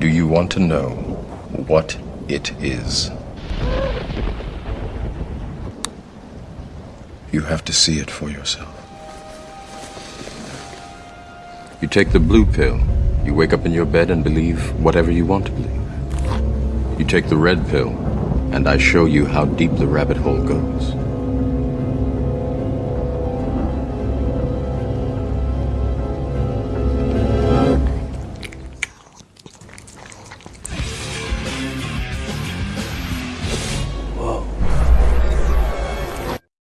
Do you want to know what it is? You have to see it for yourself. You take the blue pill. You wake up in your bed and believe whatever you want to believe. You take the red pill, and I show you how deep the rabbit hole goes.